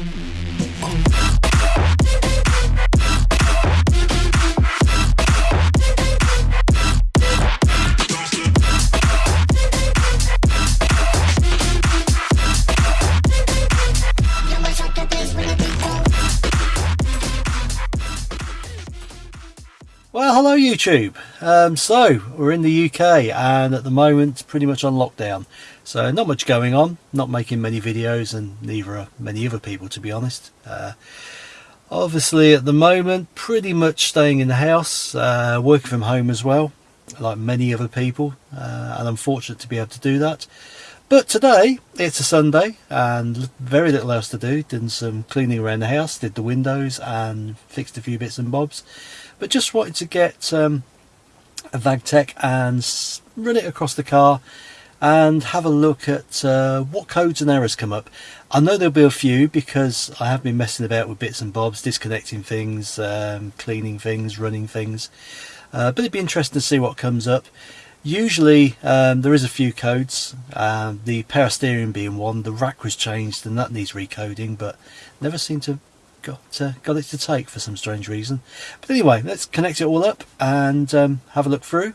Well, YouTube. Um, so, we're in the UK and at the moment pretty much on lockdown. So, not much going on, not making many videos and neither are many other people to be honest. Uh, obviously at the moment pretty much staying in the house, uh, working from home as well, like many other people. Uh, and I'm fortunate to be able to do that. But today, it's a Sunday and very little else to do. Did some cleaning around the house, did the windows and fixed a few bits and bobs but just wanted to get um, a VagTech and run it across the car and have a look at uh, what codes and errors come up. I know there'll be a few because I have been messing about with bits and bobs, disconnecting things, um, cleaning things, running things. Uh, but it'd be interesting to see what comes up. Usually um, there is a few codes, um, the power steering being one, the rack was changed and that needs recoding but never seem to got uh, got it to take for some strange reason. But anyway, let's connect it all up and um, have a look through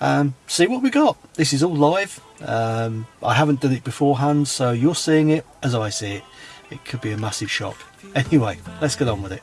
and see what we got. This is all live. Um, I haven't done it beforehand, so you're seeing it as I see it. It could be a massive shock. Anyway, let's get on with it.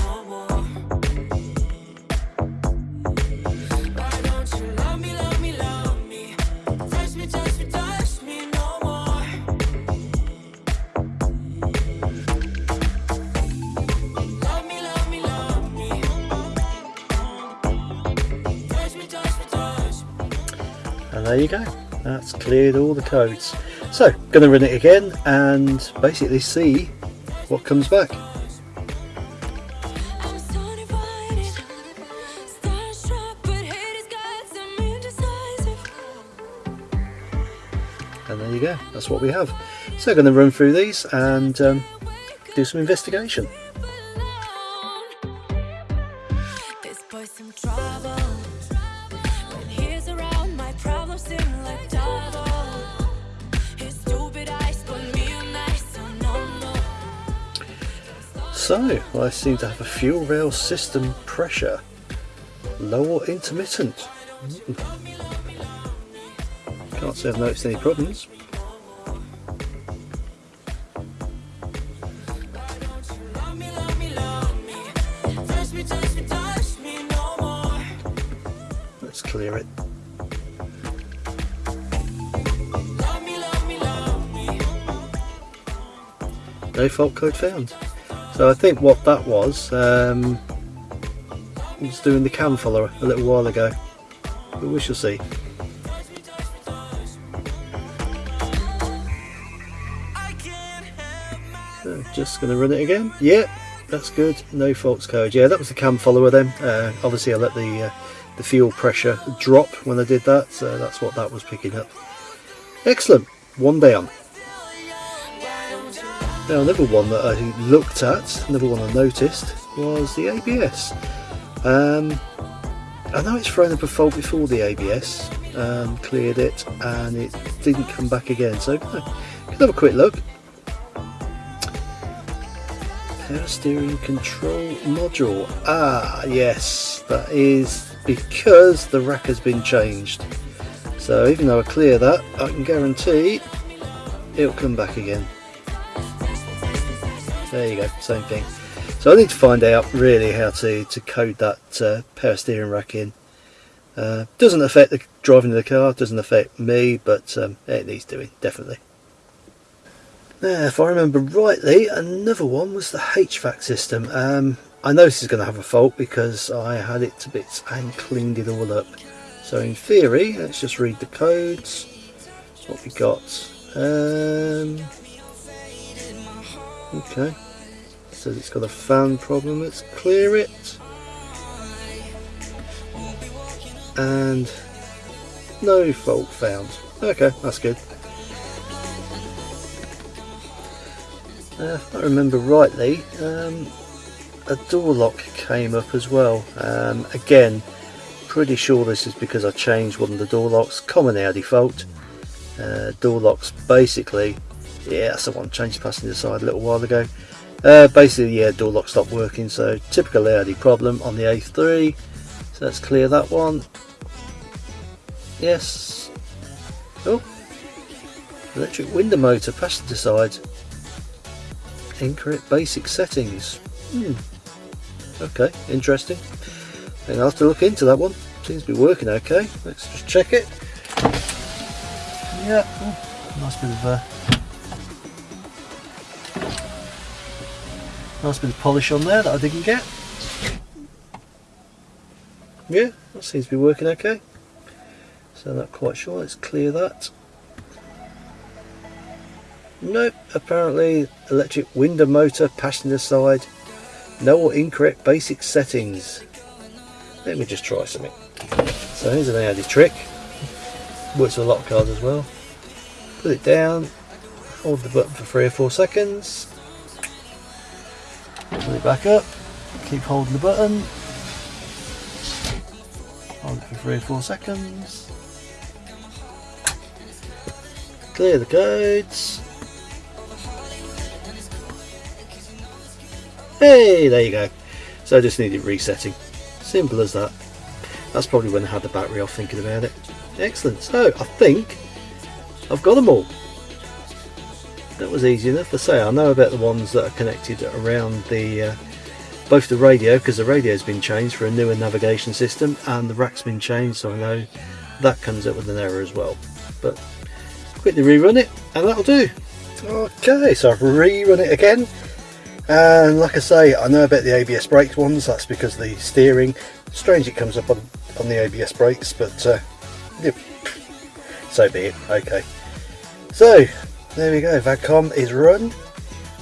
and there you go. That's cleared all the codes. So to run it again and basically see what comes back. And there you go. That's what we have. So going to run through these and um, do some investigation So, I seem to have a fuel rail system pressure. Low or intermittent. Hmm. Can't say I've noticed any problems. Let's clear it. No fault code found. So I think what that was, um, was doing the cam follower a little while ago, but we shall see. So just going to run it again. Yep, that's good. No faults code. Yeah, that was the cam follower then. Uh, obviously I let the uh, the fuel pressure drop when I did that, so that's what that was picking up. Excellent. One down. Now another one that I looked at, another one I noticed, was the ABS. Um, I know it's thrown up a fault before the ABS and cleared it and it didn't come back again so can have a quick look. Power steering control module. Ah yes, that is because the rack has been changed. So even though I clear that, I can guarantee it'll come back again there you go same thing. So I need to find out really how to, to code that uh, power steering rack in. Uh, doesn't affect the driving of the car doesn't affect me but um, it needs doing definitely. Now if I remember rightly another one was the HVAC system. Um, I know this is going to have a fault because I had it to bits and cleaned it all up. So in theory, let's just read the codes. What we got? Um, okay. Says it's got a fan problem. Let's clear it. And no fault found. Okay, that's good. Uh, if I remember rightly, um, a door lock came up as well. Um, again, pretty sure this is because I changed one of the door locks. Common Audi fault. Uh, door locks basically, yeah, that's the one. Changed the passenger side a little while ago. Uh, basically, yeah, door lock stopped working. So typical Audi problem on the A3. So let's clear that one. Yes. Oh, electric window motor passenger side. Incorrect basic settings. Hmm. Okay, interesting. And I'll have to look into that one. Seems to be working okay. Let's just check it. Yeah, oh, nice bit of uh, nice bit of polish on there that I didn't get. Yeah, that seems to be working okay. So not quite sure. Let's clear that. Nope, apparently electric window motor passenger side no or incorrect basic settings. Let me just try something. So here's an Audi trick. Works with a lot of cars as well. Put it down, hold the button for three or four seconds. Put it back up, keep holding the button. Hold it for three or four seconds. Clear the codes. Hey, there you go. So I just needed resetting. Simple as that. That's probably when I had the battery off thinking about it. Excellent. So I think I've got them all. That was easy enough. to say I know about the ones that are connected around the uh, both the radio because the radio's been changed for a newer navigation system and the rack's been changed so I know that comes up with an error as well. But quickly rerun it and that'll do. Okay, so I've rerun it again and like I say I know about the ABS brakes ones that's because the steering strange it comes up on, on the ABS brakes but uh, so be it okay so there we go VAG-COM is run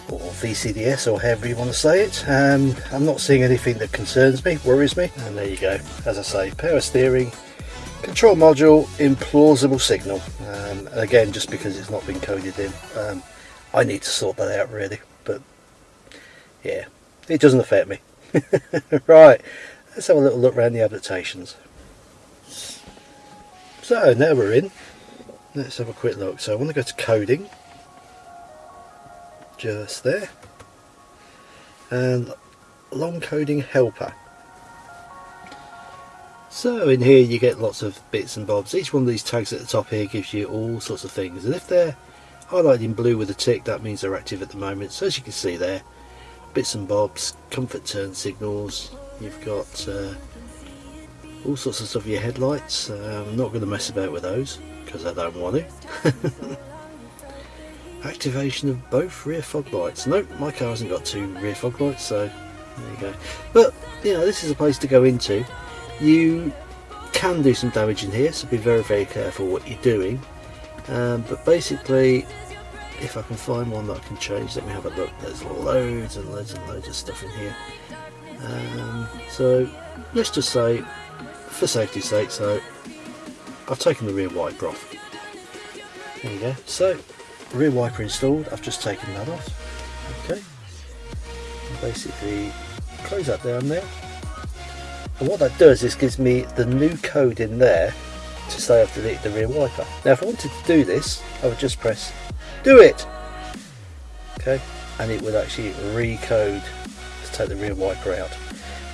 or VCDS or however you want to say it um, I'm not seeing anything that concerns me worries me and there you go as I say power steering control module implausible signal um, again just because it's not been coded in um, I need to sort that out really but yeah, it doesn't affect me. right, let's have a little look around the adaptations. So now we're in. Let's have a quick look. So I want to go to coding. Just there. And long coding helper. So in here you get lots of bits and bobs. Each one of these tags at the top here gives you all sorts of things. And if they're highlighted in blue with a tick, that means they're active at the moment. So as you can see there, bits and bobs, comfort turn signals, you've got uh, all sorts of stuff your headlights. Uh, I'm not going to mess about with those because I don't want to. Activation of both rear fog lights. Nope, my car hasn't got two rear fog lights, so there you go. But, you know, this is a place to go into. You can do some damage in here, so be very, very careful what you're doing. Um, but basically, if I can find one that I can change let me have a look there's loads and loads and loads of stuff in here um, so let's just say for safety's sake so I've taken the rear wiper off. There you go. So rear wiper installed. I've just taken that off. Okay. Basically close that down there. And what that does is gives me the new code in there to say I've deleted the rear wiper. Now if I wanted to do this I would just press do it. Okay. And it would actually recode to take the rear wiper out.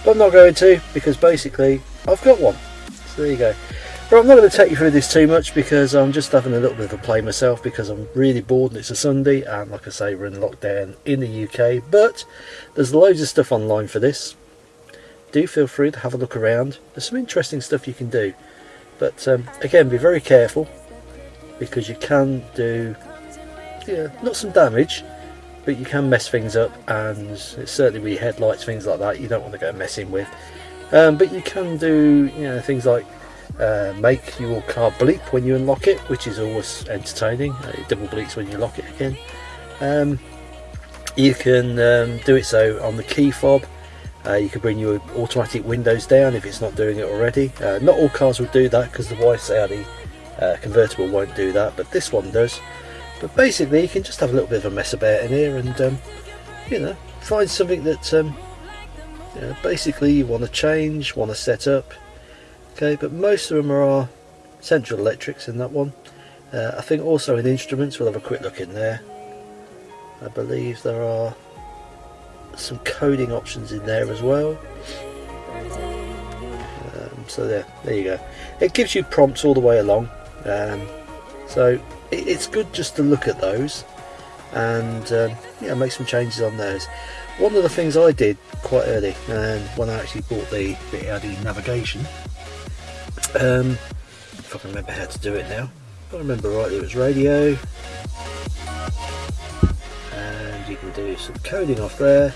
But I'm not going to because basically I've got one. So there you go but I'm not going to take you through this too much because I'm just having a little bit of a play myself because I'm really bored and it's a Sunday and like I say we're in lockdown in the UK but there's loads of stuff online for this do feel free to have a look around there's some interesting stuff you can do but um, again be very careful because you can do yeah, not some damage, but you can mess things up, and it's certainly with your headlights, things like that, you don't want to go messing with. Um, but you can do, you know, things like uh, make your car bleep when you unlock it, which is always entertaining. Uh, it double bleeps when you lock it again. Um, you can um, do it so on the key fob. Uh, you can bring your automatic windows down if it's not doing it already. Uh, not all cars will do that because the Weiss Audi uh, convertible won't do that, but this one does. But basically, you can just have a little bit of a mess about in here and, um, you know, find something that um, you know, basically you want to change, want to set up. Okay, but most of them are central electrics in that one. Uh, I think also in instruments, we'll have a quick look in there. I believe there are some coding options in there as well. Um, so there, there you go. It gives you prompts all the way along. Um, so it, it's good just to look at those and um, yeah, make some changes on those. One of the things I did quite early, and um, when I actually bought the, the Audi navigation, um, if I can remember how to do it now, if I remember rightly, it was radio, and you can do some coding off there.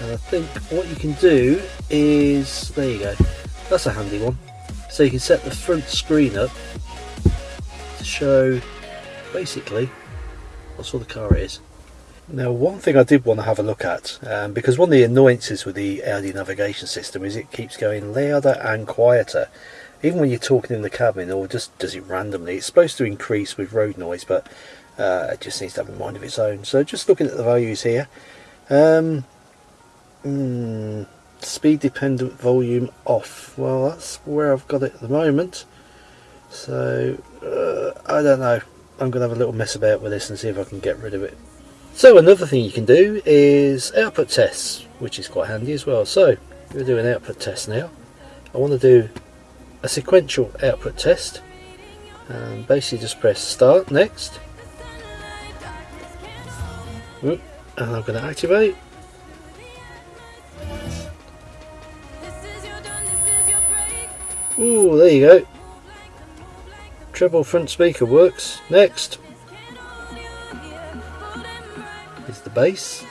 And I think what you can do is, there you go, that's a handy one. So you can set the front screen up to show basically what sort of car it is. Now one thing I did want to have a look at, um, because one of the annoyances with the Audi navigation system is it keeps going louder and quieter. Even when you're talking in the cabin or just does it randomly. It's supposed to increase with road noise but uh, it just needs to have a mind of its own. So just looking at the values here. Um, mm, speed dependent volume off. Well that's where I've got it at the moment. So uh, I don't know. I'm going to have a little mess about with this and see if I can get rid of it. So another thing you can do is output tests, which is quite handy as well. So we'll do an output test now. I want to do a sequential output test and basically just press start next and I'm going to activate Ooh, there you go. Treble front speaker works. Next. Base.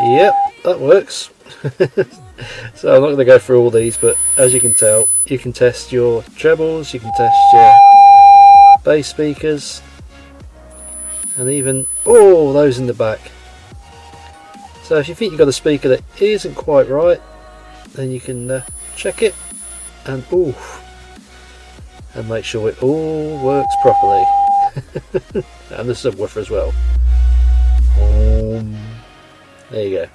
Yep, that works. so I'm not going to go through all these, but as you can tell, you can test your trebles, you can test your bass speakers, and even oh, those in the back. So if you think you've got a speaker that isn't quite right, then you can uh, check it and oof, and make sure it all works properly. and the subwoofer as well. Um, there you go.